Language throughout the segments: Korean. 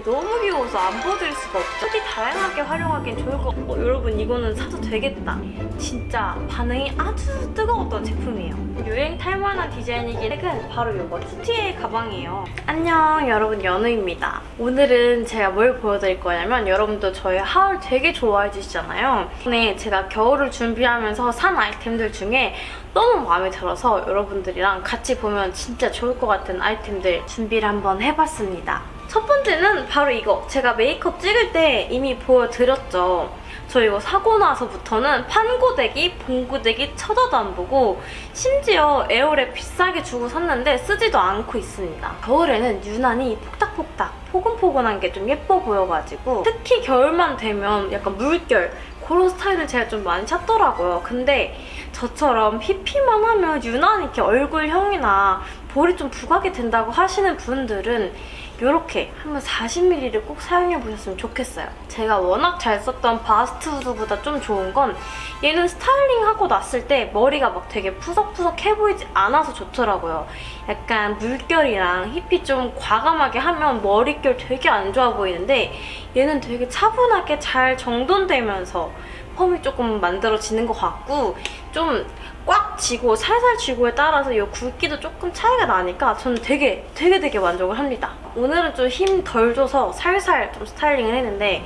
너무 귀여워서 안 보여드릴 수가 없죠. 어디 다양하게 활용하기엔 좋을 것 같고 어, 여러분 이거는 사도 되겠다. 진짜 반응이 아주 뜨거웠던 제품이에요. 유행 탈만한 디자인이긴 은 바로 이거 투티의 가방이에요. 안녕 여러분 연우입니다. 오늘은 제가 뭘 보여드릴 거냐면 여러분도 저희 하울 되게 좋아해 주시잖아요. 오늘 제가 겨울을 준비하면서 산 아이템들 중에 너무 마음에 들어서 여러분들이랑 같이 보면 진짜 좋을 것 같은 아이템들 준비를 한번 해봤습니다. 첫 번째는 바로 이거. 제가 메이크업 찍을 때 이미 보여드렸죠. 저 이거 사고 나서부터는 판고데기, 봉고데기 쳐다도 안 보고 심지어 에어랩 비싸게 주고 샀는데 쓰지도 않고 있습니다. 겨울에는 유난히 폭닥폭닥 포근포근한 게 좀 예뻐 보여가지고 특히 겨울만 되면 약간 물결 그런 스타일을 제가 좀 많이 찾더라고요. 근데 저처럼 피기만 하면 유난히 이렇게 얼굴형이나 볼이 좀 부각이 된다고 하시는 분들은 이렇게 한번 40ml를 꼭 사용해보셨으면 좋겠어요. 제가 워낙 잘 썼던 바스트 후드보다 좀 좋은 건 얘는 스타일링하고 났을 때 머리가 막 되게 푸석푸석해 보이지 않아서 좋더라고요. 약간 물결이랑 힙이 좀 과감하게 하면 머릿결 되게 안 좋아 보이는데 얘는 되게 차분하게 잘 정돈되면서 펌이 조금 만들어지는 것 같고 좀 꽉 쥐고 살살 쥐고에 따라서 이 굵기도 조금 차이가 나니까 저는 되게 되게 되게 만족을 합니다. 오늘 은 좀 힘 덜 줘서 살살 좀 스타일링을 했는데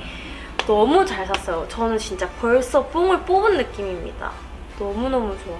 너무 잘 샀어요. 저는 진짜 벌써 뽕을 뽑은 느낌입니다. 너무너무 좋아.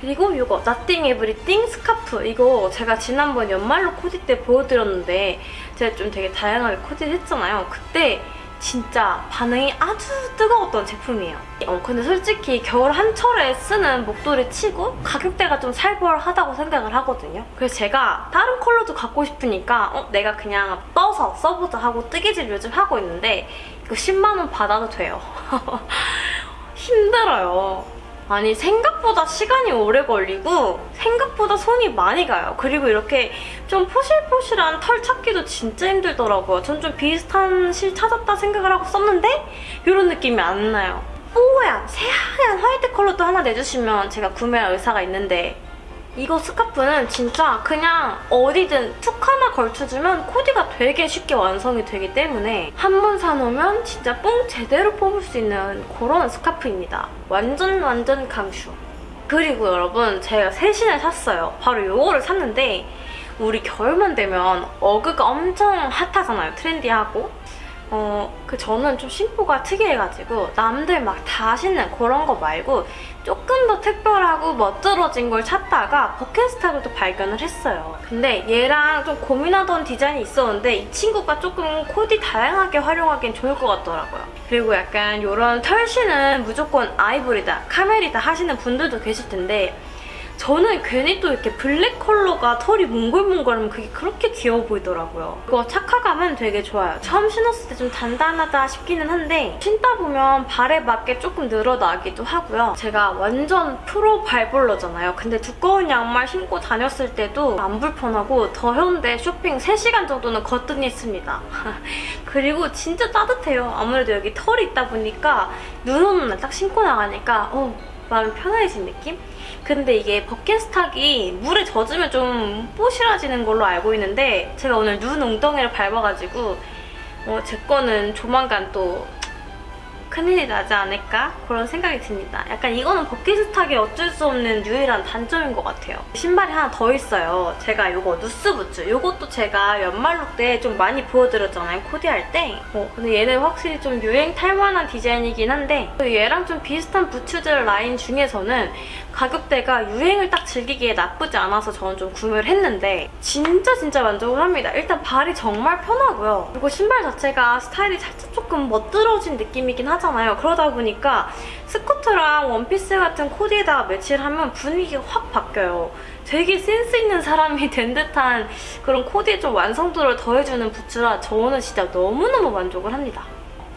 그리고 이거 Nothing Everything 스카프 이거 제가 지난번 연말로 코디 때 보여드렸는데 제가 좀 되게 다양하게 코디를 했잖아요. 그때 진짜 반응이 아주 뜨거웠던 제품이에요. 어, 근데 솔직히 겨울 한철에 쓰는 목도리 치고 가격대가 좀 살벌하다고 생각을 하거든요. 그래서 제가 다른 컬러도 갖고 싶으니까 어, 내가 그냥 떠서 써보자 하고 뜨개질 요즘 하고 있는데 이거 10만 원 받아도 돼요. 힘들어요. 아니 생각보다 시간이 오래 걸리고 생각보다 손이 많이 가요. 그리고 이렇게 좀 포실포실한 털 찾기도 진짜 힘들더라고요. 전 좀 비슷한 실 찾았다 생각을 하고 썼는데 이런 느낌이 안 나요. 뽀얀 새하얀 화이트 컬러도 하나 내주시면 제가 구매할 의사가 있는데 이거 스카프는 진짜 그냥 어디든 툭 하나 걸쳐주면 코디가 되게 쉽게 완성이 되기 때문에 한 번 사놓으면 진짜 뽕 제대로 뽑을 수 있는 그런 스카프입니다. 완전 완전 강추. 그리고 여러분 제가 새 신을 샀어요. 바로 이거를 샀는데 우리 겨울만 되면 어그가 엄청 핫하잖아요. 트렌디하고. 어, 그 저는 좀 심보가 특이해가지고 남들 막 다 신는 그런 거 말고 조금 더 특별하고 멋들어진 걸 찾다가 버켓스탁을 또 발견을 했어요. 근데 얘랑 좀 고민하던 디자인이 있었는데 이 친구가 조금 코디 다양하게 활용하기엔 좋을 것 같더라고요. 그리고 약간 이런 털신은 무조건 아이보리다, 카멜이다 하시는 분들도 계실 텐데 저는 괜히 또 이렇게 블랙 컬러가 털이 몽글몽글하면 그게 그렇게 귀여워 보이더라고요. 이거 착화감은 되게 좋아요. 처음 신었을 때 좀 단단하다 싶기는 한데 신다 보면 발에 맞게 조금 늘어나기도 하고요. 제가 완전 프로 발볼러잖아요. 근데 두꺼운 양말 신고 다녔을 때도 안 불편하고 더 현대 쇼핑 3시간 정도는 거뜬히 했습니다. 그리고 진짜 따뜻해요. 아무래도 여기 털이 있다 보니까 눈 오는 날 딱 신고 나가니까 어, 마음이 편해진 느낌? 근데 이게 버킷스탁이 물에 젖으면 좀 뽀실해지는 걸로 알고 있는데 제가 오늘 눈 웅덩이를 밟아가지고 어, 제 거는 조만간 또 큰일이 나지 않을까? 그런 생각이 듭니다. 약간 이거는 버킷스탁의 어쩔 수 없는 유일한 단점인 것 같아요. 신발이 하나 더 있어요. 제가 이거 누스부츠. 이것도 제가 연말룩 때 좀 많이 보여드렸잖아요. 코디할 때. 어, 근데 얘는 확실히 좀 유행 탈만한 디자인이긴 한데 얘랑 좀 비슷한 부츠들 라인 중에서는 가격대가 유행을 딱 즐기기에 나쁘지 않아서 저는 좀 구매를 했는데 진짜 진짜 만족을 합니다. 일단 발이 정말 편하고요. 그리고 신발 자체가 스타일이 살짝 조금 멋들어진 느낌이긴 하 잖아요. 그러다 보니까 스커트랑 원피스 같은 코디에다가 매치를 하면 분위기가 확 바뀌어요. 되게 센스 있는 사람이 된 듯한 그런 코디에 좀 완성도를 더해주는 부츠라 저는 진짜 너무너무 만족을 합니다.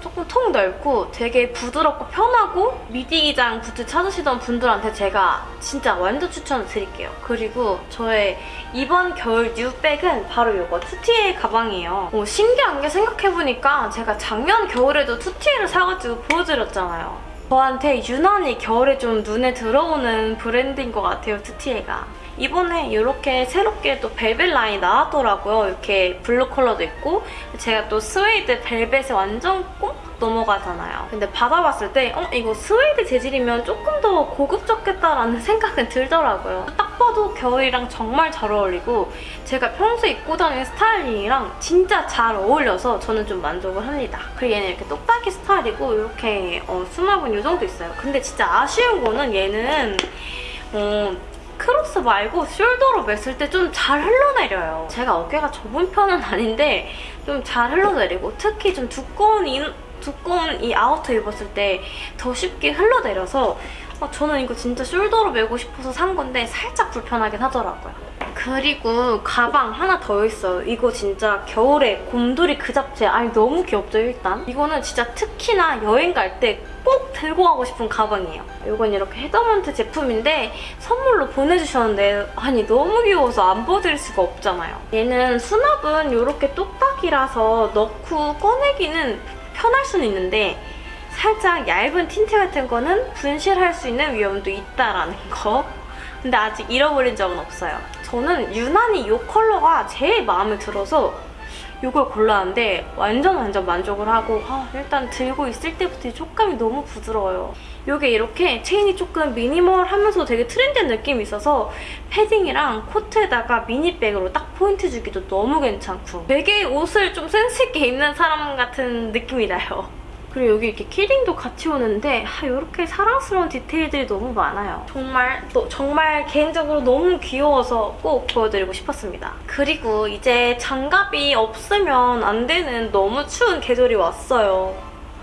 조금 통 넓고 되게 부드럽고 편하고 미디 기장 부츠 찾으시던 분들한테 제가 진짜 완전 추천을 드릴게요. 그리고 저의 이번 겨울 new bag은 바로 이거 투티에 가방이에요. 어, 신기한 게 생각해보니까 제가 작년 겨울에도 투티에를 사가지고 보여드렸잖아요. 저한테 유난히 겨울에 좀 눈에 들어오는 브랜드인 것 같아요, 투티에가. 이번에 이렇게 새롭게 또 벨벳 라인이 나왔더라고요. 이렇게 블루 컬러도 있고 제가 또 스웨이드 벨벳에 완전 꼭 넘어가잖아요. 근데 받아봤을 때 어? 이거 스웨이드 재질이면 조금 더 고급졌겠다라는 생각은 들더라고요. 딱 봐도 겨울이랑 정말 잘 어울리고 제가 평소에 입고 다니는 스타일링이랑 진짜 잘 어울려서 저는 좀 만족을 합니다. 그리고 얘는 이렇게 똑딱이 스타일이고 이렇게 어, 수납은 이 정도 있어요. 근데 진짜 아쉬운 거는 얘는 어, 크로스 말고 shoulder로 맸을 때 좀 잘 흘러내려요. 제가 어깨가 좁은 편은 아닌데 좀 잘 흘러내리고 특히 좀 두꺼운 이, 두꺼운 이 아우터 입었을 때 더 쉽게 흘러내려서 어, 저는 이거 진짜 shoulder로 메고 싶어서 산 건데 살짝 불편하긴 하더라고요. 그리고 가방 하나 더 있어요. 이거 진짜 겨울에 곰돌이 그 잡채. 아니 너무 귀엽죠 일단? 이거는 진짜 특히나 여행 갈 때 꼭 들고 가고 싶은 가방이에요. 이건 이렇게 헤더먼트 제품인데 선물로 보내주셨는데 아니 너무 귀여워서 안 보여드릴 수가 없잖아요. 얘는 수납은 이렇게 똑딱이라서 넣고 꺼내기는 편할 수는 있는데 살짝 얇은 틴트 같은 거는 분실할 수 있는 위험도 있다라는 거. 근데 아직 잃어버린 적은 없어요. 저는 유난히 이 컬러가 제일 마음에 들어서 이걸 골랐는데 완전 완전 만족을 하고 아, 일단 들고 있을 때부터 이 촉감이 너무 부드러워요. 이게 이렇게 체인이 조금 미니멀하면서 되게 트렌디한 느낌이 있어서 패딩이랑 코트에다가 미니백으로 딱 포인트 주기도 너무 괜찮고 되게 옷을 좀 센스 있게 입는 사람 같은 느낌이 나요. 그리고 여기 이렇게 키링도 같이 오는데 아, 이렇게 사랑스러운 디테일들이 너무 많아요. 정말 또 정말 개인적으로 너무 귀여워서 꼭 보여드리고 싶었습니다. 그리고 이제 장갑이 없으면 안 되는 너무 추운 계절이 왔어요.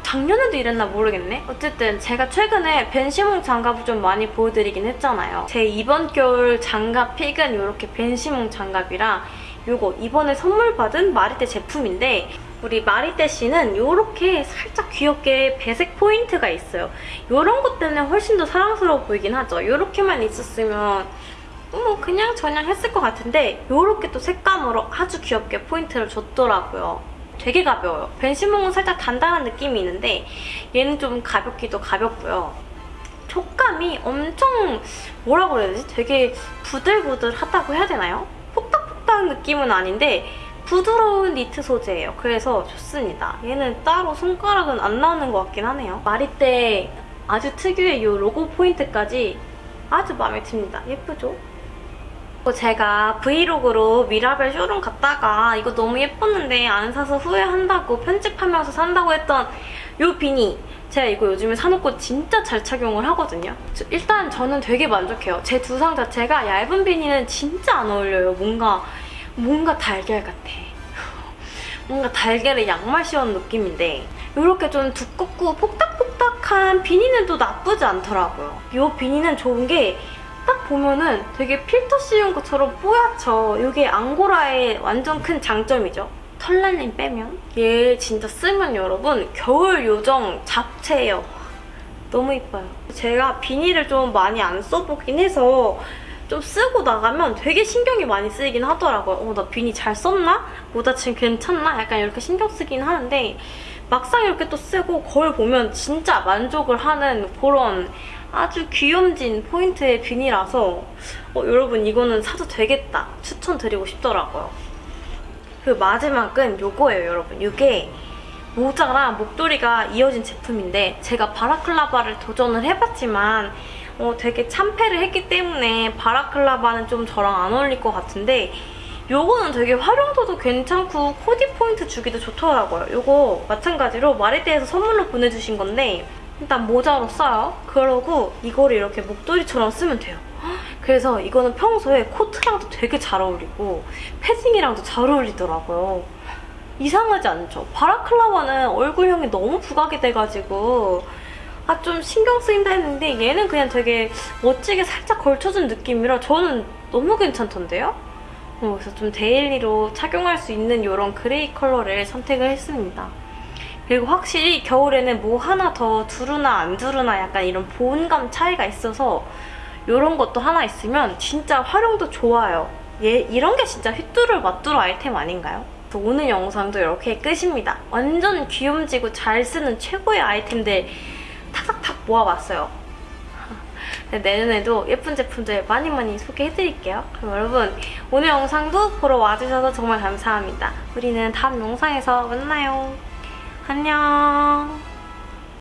작년에도 이랬나 모르겠네? 어쨌든 제가 최근에 벤시몽 장갑을 좀 많이 보여드리긴 했잖아요. 제 이번 겨울 장갑 픽은 이렇게 벤시몽 장갑이랑 이거 이번에 선물 받은 마리떼 제품인데 우리 마리떼 씨는 이렇게 살짝 귀엽게 배색 포인트가 있어요. 이런 것 때문에 훨씬 더 사랑스러워 보이긴 하죠. 이렇게만 있었으면 뭐 그냥 저냥 했을 것 같은데 이렇게 또 색감으로 아주 귀엽게 포인트를 줬더라고요. 되게 가벼워요. 벤시몽은 살짝 단단한 느낌이 있는데 얘는 좀 가볍기도 가볍고요. 촉감이 엄청 뭐라고 그래야 되지? 되게 부들부들하다고 해야 되나요? 폭닥폭닥 느낌은 아닌데 부드러운 니트 소재예요. 그래서 좋습니다. 얘는 따로 손가락은 안 나오는 것 같긴 하네요. 마리떼 아주 특유의 이 로고 포인트까지 아주 마음에 듭니다. 예쁘죠? 제가 브이로그로 미라벨 쇼룸 갔다가 이거 너무 예뻤는데 안 사서 후회한다고 편집하면서 산다고 했던 이 비니 제가 이거 요즘에 사놓고 진짜 잘 착용을 하거든요. 일단 저는 되게 만족해요. 제 두상 자체가 얇은 비니는 진짜 안 어울려요. 뭔가 뭔가 달걀 같아. 뭔가 달걀에 양말 씌운 느낌인데 이렇게 좀 두껍고 폭닥폭닥한 비니는 또 나쁘지 않더라고요. 이 비니는 좋은 게 딱 보면은 되게 필터 씌운 것처럼 뽀얗죠. 이게 앙고라의 완전 큰 장점이죠. 털날림 빼면 얘 진짜 쓰면 여러분 겨울 요정 잡채예요. 너무 이뻐요. 제가 비니를 좀 많이 안 써보긴 해서 좀 쓰고 나가면 되게 신경이 많이 쓰이긴 하더라고요. 어, 나 비니 잘 썼나? 모자 지금 괜찮나? 약간 이렇게 신경 쓰긴 하는데 막상 이렇게 또 쓰고 거울 보면 진짜 만족을 하는 그런 아주 귀염진 포인트의 비니라서 어, 여러분 이거는 사도 되겠다 추천드리고 싶더라고요. 그리고 마지막은 이거예요 여러분. 이게 모자랑 목도리가 이어진 제품인데 제가 바라클라바를 도전을 해봤지만 어, 되게 참패를 했기 때문에 바라클라바는 좀 저랑 안 어울릴 것 같은데 요거는 되게 활용도도 괜찮고 코디 포인트 주기도 좋더라고요. 요거 마찬가지로 마리떼에서 선물로 보내주신 건데 일단 모자로 써요. 그러고 이거를 이렇게 목도리처럼 쓰면 돼요. 그래서 이거는 평소에 코트랑도 되게 잘 어울리고 패딩이랑도 잘 어울리더라고요. 이상하지 않죠? 바라클라바는 얼굴형이 너무 부각이 돼가지고 아 좀 신경 쓰인다 했는데 얘는 그냥 되게 멋지게 살짝 걸쳐준 느낌이라 저는 너무 괜찮던데요? 어, 그래서 좀 daily로 착용할 수 있는 이런 그레이 컬러를 선택을 했습니다. 그리고 확실히 겨울에는 뭐 하나 더 두르나 안 두르나 약간 이런 보온감 차이가 있어서 이런 것도 하나 있으면 진짜 활용도 좋아요. 얘 이런 게 진짜 휘뚜루 마뚜루 아이템 아닌가요? 오늘 영상도 이렇게 끝입니다. 완전 귀염지고 잘 쓰는 최고의 아이템들 탁 모아봤어요. 네, 내년에도 예쁜 제품들 많이 많이 소개해드릴게요. 그럼 여러분 오늘 영상도 보러 와주셔서 정말 감사합니다. 우리는 다음 영상에서 만나요. 안녕.